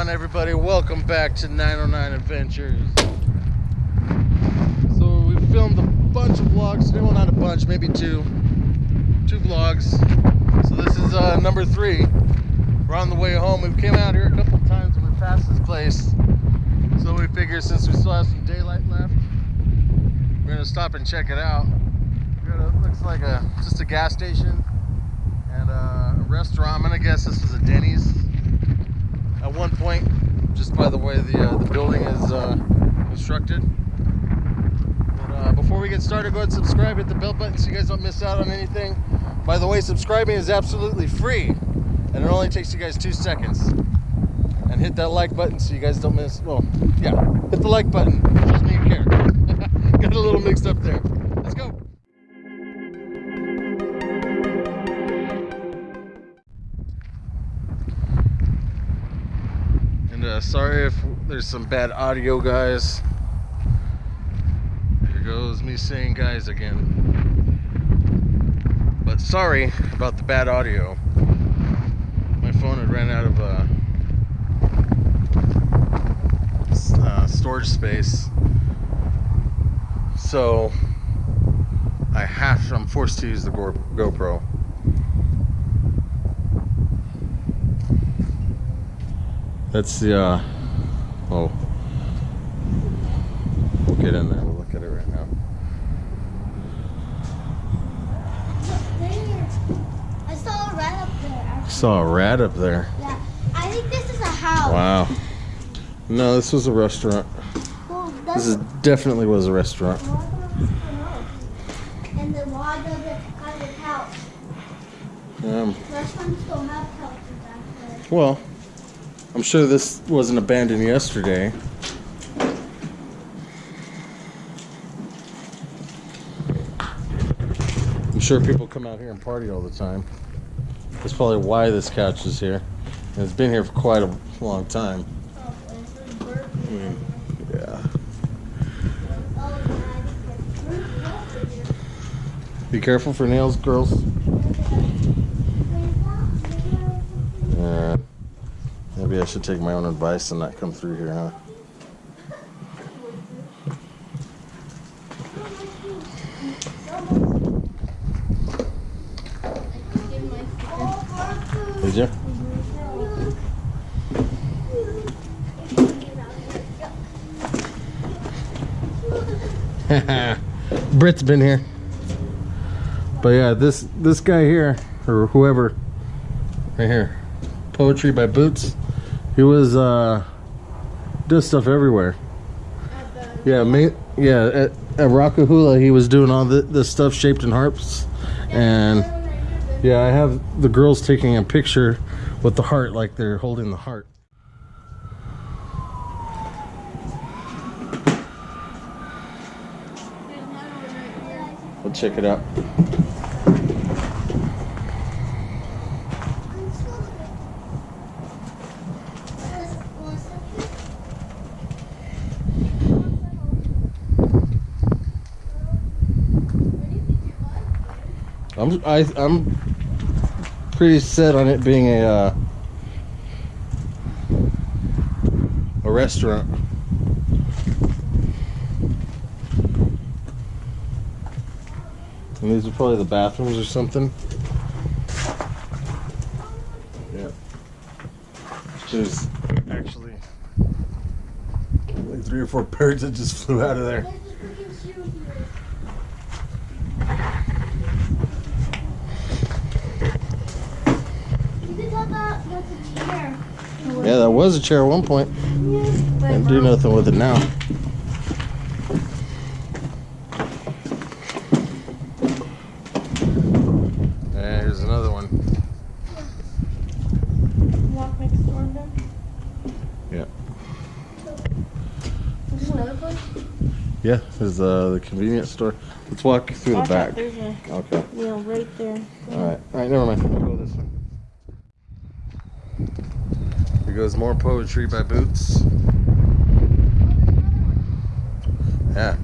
on, everybody? Welcome back to 909 Adventures. So we filmed a bunch of vlogs. Well, not a bunch, maybe two. Two vlogs. So this is uh, number three. We're on the way home. We came out here a couple times when we passed this place. So we figured since we still have some daylight left, we're gonna stop and check it out. Looks like a just a gas station and uh, a restaurant. I'm gonna guess this was a Denny's at one point, just by the way the uh, the building is uh, constructed. But uh, before we get started, go ahead and subscribe, hit the bell button so you guys don't miss out on anything. By the way, subscribing is absolutely free, and it only takes you guys two seconds. And hit that like button so you guys don't miss. Well, yeah, hit the like button. Me care. Got a little mixed up there. And uh, sorry if there's some bad audio, guys. There goes me saying guys again. But sorry about the bad audio. My phone had ran out of uh, uh, storage space. So I have to, I'm forced to use the GoPro. That's the, uh, oh. We'll get in there, we'll look at it right now. I saw a rat up there. actually. Saw a rat up there. Yeah. I think this is a house. Wow. No, this was a restaurant. Well, This is definitely was a restaurant. and the log of it has a couch. Um, Restaurants don't have couches well, I'm sure this wasn't abandoned yesterday. I'm sure people come out here and party all the time. That's probably why this couch is here. And it's been here for quite a long time. I mean, yeah. Be careful for nails, girls. Yeah. Maybe I should take my own advice and not come through here, huh? Did you? Brit's been here. But yeah, this this guy here, or whoever, right here, poetry by Boots. He was uh, does stuff everywhere. Yeah, ma- yeah. At, at Rock-A-Hoola, he was doing all the, the stuff shaped in harps, and yeah, I have the girls taking a picture with the heart, like they're holding the heart. We'll check it out. I'm I, I'm pretty set on it being a uh, a restaurant. And these are probably the bathrooms or something. Yeah. There's actually like three or four birds that just flew out of there. You can tell that that's a chair. Yeah, that was a chair at one point. Can't do nothing with it now. Yeah, here's another one. Walk next door then. Yeah. Is another place? Yeah, there's uh, the convenience store. Let's walk through the back. out, There's a Okay. wheel right there. Alright. Alright, never mind. We'll go this way. Here goes more poetry by Boots. Yeah.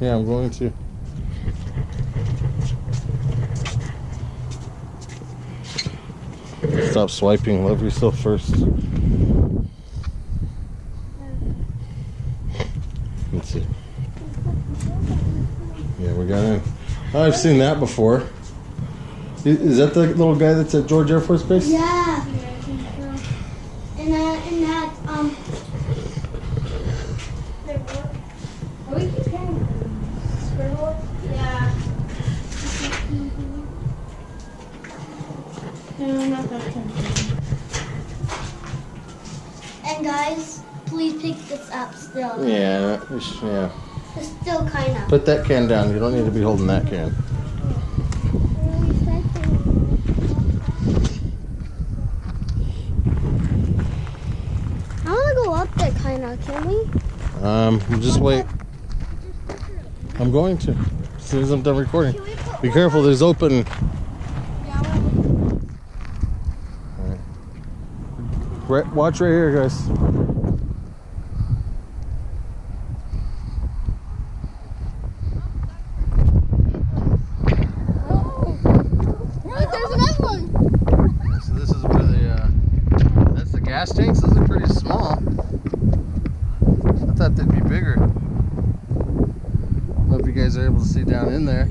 Yeah, I'm going to. stop swiping. Love yourself first. Let's see. Yeah, we got in. I've seen that before. I- Is that the little guy that's at George Air Force Base? Yeah. And that, and that, um. Are we keep getting? Yeah. No, not that And guys, please pick this up still. Yeah, yeah. It's still kind of. Put that can down. You don't need to be holding that can. I want to go up of. Can we? Um, just wait. I'm going to. As soon as I'm done recording. Can we put Be careful, there's open. Yeah, Right, watch right here, guys. Look, there's another one. So this is where the, uh, that's the gas tanks. Those are pretty small. I thought they'd be bigger. Hope you guys are able to see down in there.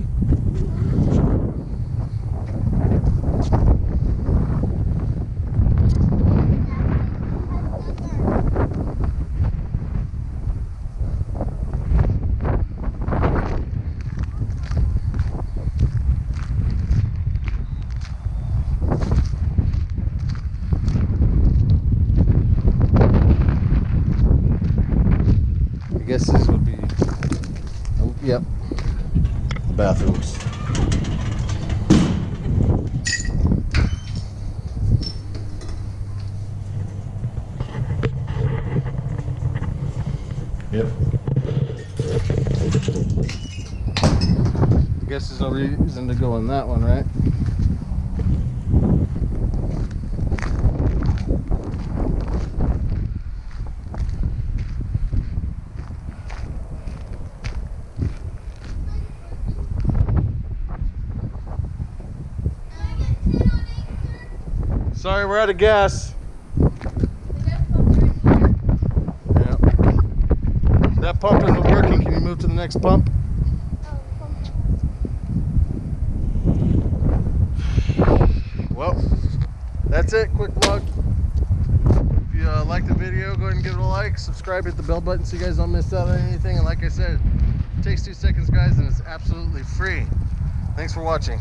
I guess these would be, oh, yep, the bathrooms. Yep. I guess there's no reason to go in that one, right? Sorry, we're out of gas. That pump isn't working. Can you move to the next pump? Well, that's it. Quick vlog. If you uh, like the video, go ahead and give it a like. Subscribe, hit the bell button so you guys don't miss out on anything. And like I said, it takes two seconds, guys, and it's absolutely free. Thanks for watching.